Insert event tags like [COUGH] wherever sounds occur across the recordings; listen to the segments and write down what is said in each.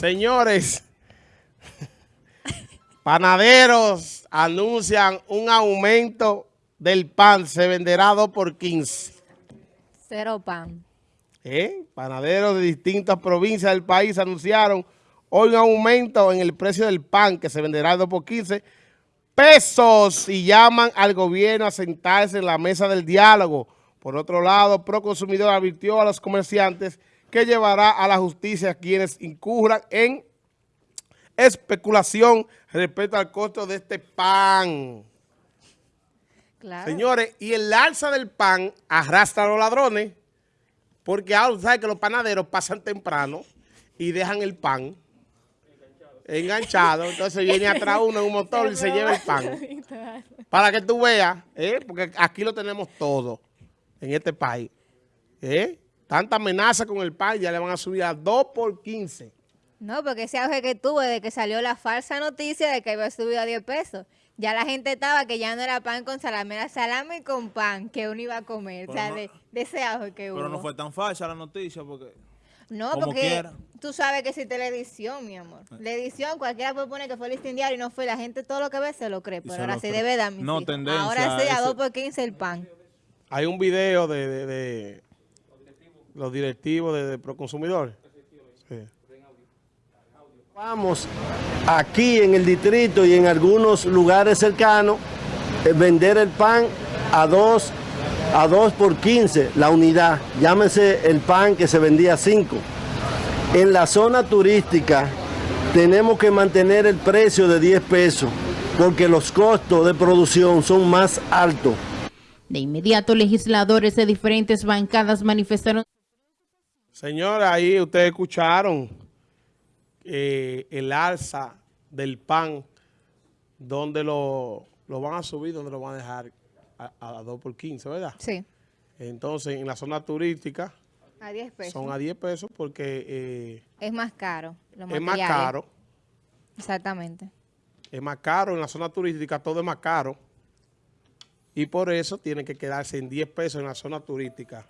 Señores, panaderos anuncian un aumento del pan. Se venderá 2 por 15. Cero pan. ¿Eh? Panaderos de distintas provincias del país anunciaron hoy un aumento en el precio del pan que se venderá 2 por 15 pesos y llaman al gobierno a sentarse en la mesa del diálogo. Por otro lado, Proconsumidor advirtió a los comerciantes que llevará a la justicia a quienes incurran en especulación respecto al costo de este pan. Claro. Señores, y el alza del pan arrastra a los ladrones, porque ahora saben que los panaderos pasan temprano y dejan el pan enganchado, entonces viene atrás uno en un motor y se lleva el pan. [LAUGHS] Para que tú veas, ¿eh? porque aquí lo tenemos todo en este país. ¿eh? Tanta amenaza con el pan, ya le van a subir a 2 por 15. No, porque ese auge que tuve de que salió la falsa noticia de que iba a subir a 10 pesos. Ya la gente estaba que ya no era pan con salame, era salame con pan que uno iba a comer. Pero o sea, no- de, de ese auge que hubo. Pero no fue tan falsa la noticia porque... No, como porque quiera. tú sabes que existe la edición, mi amor. La edición, cualquiera puede poner que fue listín diario y no fue. La gente todo lo que ve se lo cree. Pero se ahora sí cree. de verdad, mi No, hijos. tendencia, Ahora sí, a eso- 2 por 15 el pan. Hay un video de, de- de los directivos de, de Proconsumidor. Sí. Vamos aquí en el distrito y en algunos lugares cercanos eh, vender el pan a 2 a 2 por 15 la unidad. Llámese el pan que se vendía a 5. En la zona turística tenemos que mantener el precio de 10 pesos porque los costos de producción son más altos. De inmediato, legisladores de diferentes bancadas manifestaron Señora, ahí ustedes escucharon eh, el alza del pan, donde lo, lo van a subir, donde lo van a dejar a, a 2 por 15, ¿verdad? Sí, Entonces, en la zona turística a 10 pesos. son a 10 pesos porque eh, Es más caro. los es más materiales. caro. Exactamente. Es más caro, en la zona turística todo es más caro. Y por eso tiene que quedarse en 10 pesos en la zona turística.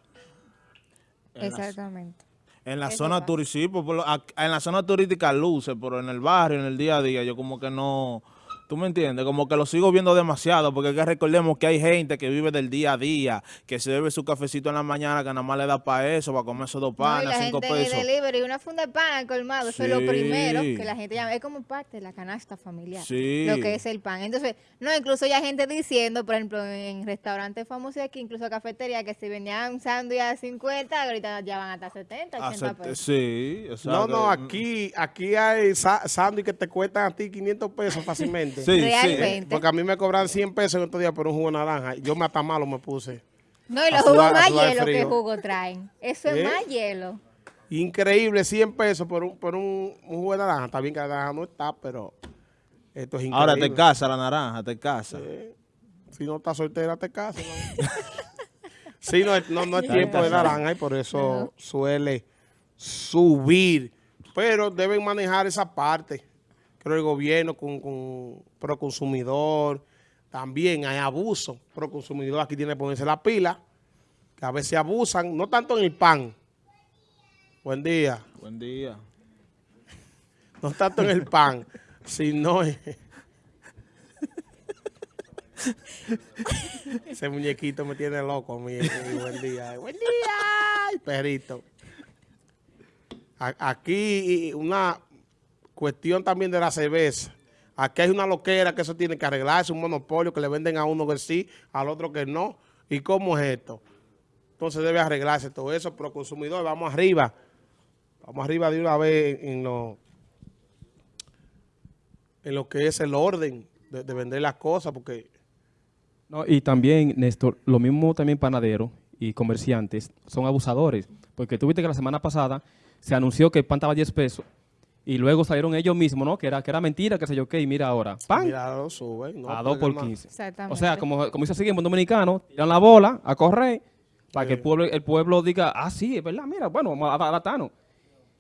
En la- Exactamente. En la zona turística, ac- en la zona turística luce, pero en el barrio, en el día a día, yo como que no, tú me entiendes, como que lo sigo viendo demasiado, porque es que recordemos que hay gente que vive del día a día, que se bebe su cafecito en la mañana, que nada más le da para eso, para comer esos dos No, y panes, la cinco gente el pesos. delivery, una funda de pan al colmado, eso es lo Sí. primero que la gente llama. Es como parte de la canasta familiar, Sí. lo que es el pan. Entonces, no, incluso ya hay gente diciendo, por ejemplo, en restaurantes famosos aquí, incluso cafetería, que si vendían un sándwich a 50, ahorita ya van hasta 70, 80 Hace- pesos. sí, No, exacto. no, aquí, aquí hay sándwich que te cuestan a ti 500 pesos fácilmente. Sí, sí. Realmente. Porque a mí me cobran 100 pesos en estos días por un jugo de naranja. Yo me hasta malo me puse. No, y los jugos más hielo que jugo traen. Eso ¿Eh? es más hielo. Increíble, 100 pesos por un, por un, un jugo de naranja. Está bien que la naranja no está, pero esto es increíble. Ahora te casa la naranja, te casa. Eh, Si no estás soltera, te casas. ¿no? [LAUGHS] sí, no, es- no, no es tiempo de naranja y por eso suele subir. Pero deben manejar esa parte. Creo el gobierno con, con Proconsumidor. También hay abuso. Proconsumidor aquí tiene que ponerse la pila. Que a veces abusan, no tanto en el pan. Buen día. Buen día. [LAUGHS] No tanto en el pan, sino en... [LAUGHS] Ese muñequito me tiene loco, mi, mi buen día. Buen día, perrito. A- Aquí una cuestión también de la cerveza. Aquí hay una loquera que eso tiene que arreglarse, un monopolio que le venden a uno que sí, al otro que no. ¿Y cómo es esto? Entonces debe arreglarse todo eso, pero consumidor, vamos arriba. Vamos arriba de una vez en, lo, en lo que es el orden de, de vender las cosas, porque No, y también, Néstor, lo mismo también panaderos y comerciantes son abusadores, porque tú viste que la semana pasada se anunció que el pan estaba a 10 pesos y luego salieron ellos mismos, ¿no? Que era, que era mentira, que sé yo qué, y mira ahora, pan mira, lo suben. no a puede 2 por más. 15. Exactamente. O sea, como, como dice así en buen dominicano, tiran la bola a correr para que el pueblo, el pueblo diga, ah, sí, es verdad, mira, bueno, vamos a adaptarnos.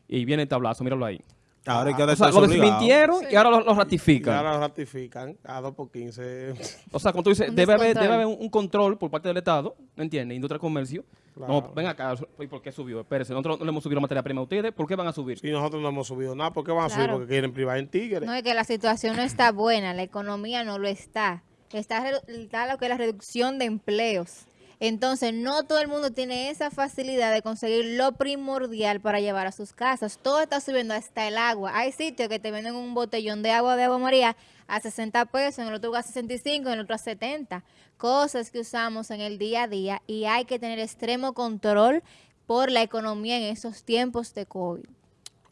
Y viene el tablazo, míralo ahí. Ahora hay que O sea, hacerse lo desmintieron y ahora lo, lo Y ratifican. ahora lo ratifican a 2 por 15. O sea, como tú dices, debe haber, debe haber un, control por parte del Estado, ¿me entiendes? Industria y comercio. Claro. No, ven acá, ¿y por qué subió? Espérense, nosotros no le hemos subido la materia prima a ustedes, ¿por qué van a subir? Y nosotros no hemos subido nada. ¿Por qué van a subir? Porque quieren privar en Tigres. No es que la situación no está buena, la economía no lo está. Está, está lo que es la reducción de empleos. Entonces, no todo el mundo tiene esa facilidad de conseguir lo primordial para llevar a sus casas. Todo está subiendo hasta el agua. Hay sitios que te venden un botellón de agua de agua María a 60 pesos, en el otro a 65, en el otro a 70. Cosas que usamos en el día a día y hay que tener extremo control por la economía en esos tiempos de COVID.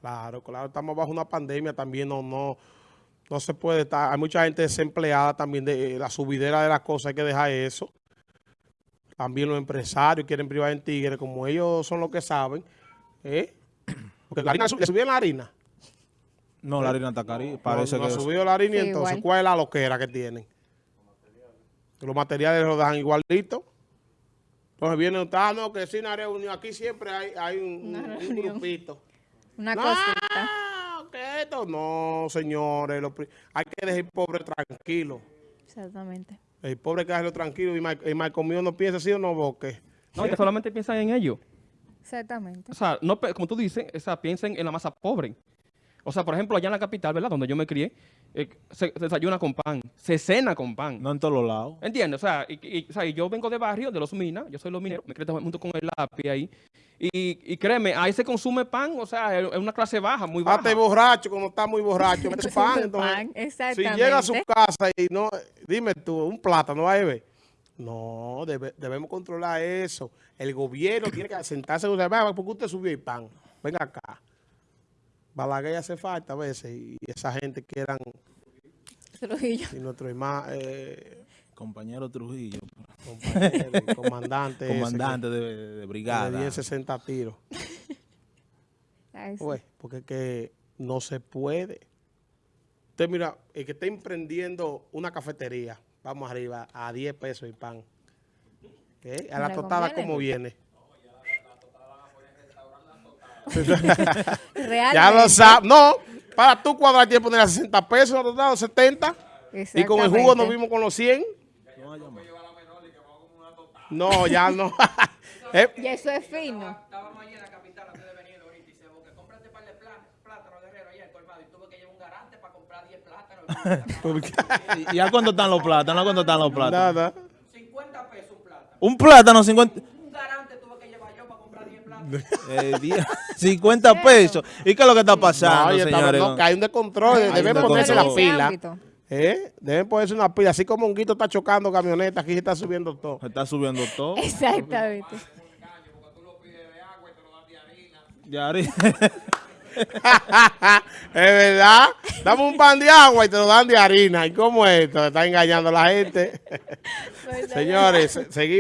Claro, claro, estamos bajo una pandemia también, no, no, no se puede estar, hay mucha gente desempleada también de eh, la subidera de las cosas, hay que dejar eso. También los empresarios quieren privar en Tigre, como ellos son los que saben, ¿eh? Porque la harina, ¿le subieron la harina? No, la harina está cari. Parece no, no que... ha subido la harina y Sí, entonces, igual. ¿cuál es la loquera que tienen? Los materiales los dan igualito. Entonces viene, ah, no, que sin una reunión, aquí siempre hay, hay un, un- un grupito. Una No, cosita. que esto no, señores. hay que dejar el pobre tranquilo. Exactamente. El pobre dejarlo tranquilo y mal, y mal comido no piensa así o no boque. No, que solamente piensan en ello. Exactamente. O sea, no, como tú dices, o sea, piensen en la masa pobre. O sea, por ejemplo, allá en la capital, ¿verdad? Donde yo me crié, eh, se, se desayuna con pan, se cena con pan. No en todos los lados. ¿Entiendes? O sea, y, y- o sea, y yo vengo de barrio, de los minas, yo soy los mineros, me crié junto con el lápiz ahí. Y, y créeme, ahí se consume pan, o sea, es una clase baja, muy baja. Hasta el borracho, cuando está muy borracho, [LAUGHS] mete pan. Entonces, Pan, si llega a su casa y no, dime tú, un plátano va a beber. No, debe- debemos controlar eso. El gobierno tiene que sentarse y decir, "Vea, ¿por qué usted subió el pan? Venga acá. Balaguer hace falta a veces y esa gente quieran, Trujillo. y nuestro hermano, eh, Compañero Trujillo, compañero, [LAUGHS] comandante, ese que- comandante de, de de brigada. 10, 60 tiros. [LAUGHS] Pues, porque es que no se puede. Usted mira, el que está emprendiendo una cafetería, vamos arriba, a 10 pesos el pan. ¿Eh? A la conviene. ¿cómo viene? [LAUGHS] Realmente. Ya lo sabes. No, para tú cuadrar tiempo poner a 60 pesos, nosotros damos 70. Y con el jugo nos vimos con los 100. No, ya no. [LAUGHS] Eh, Y eso es fino. Estábamos allí en la capital antes de venir ahorita y se que compraste par de plá- plátanos guerrero allá en colmado y tuve que llevar un garante para comprar 10 plátanos. [LAUGHS] ¿Y, y a cuánto están los plátanos? ¿A cuánto están los plátanos? nada. 50 pesos un plátano. Un plátano, 50, Un garante tuve que llevar yo para comprar 10 plátanos. Eh, 10, 50 [LAUGHS] pesos. ¿Y qué es lo que está pasando, No, señores? no, que hay un descontrol. Hay un Deben ponerse la pila. ¿Eh? Deben ponerse una pila. Así como un guito está chocando camioneta, aquí se está subiendo todo. Se está subiendo todo. Exactamente. Ya, Ari. [LAUGHS] es verdad. Dame un pan de agua y te lo dan de harina. ¿Y cómo es esto? Está engañando a la gente. Pues, Señores, se- seguimos.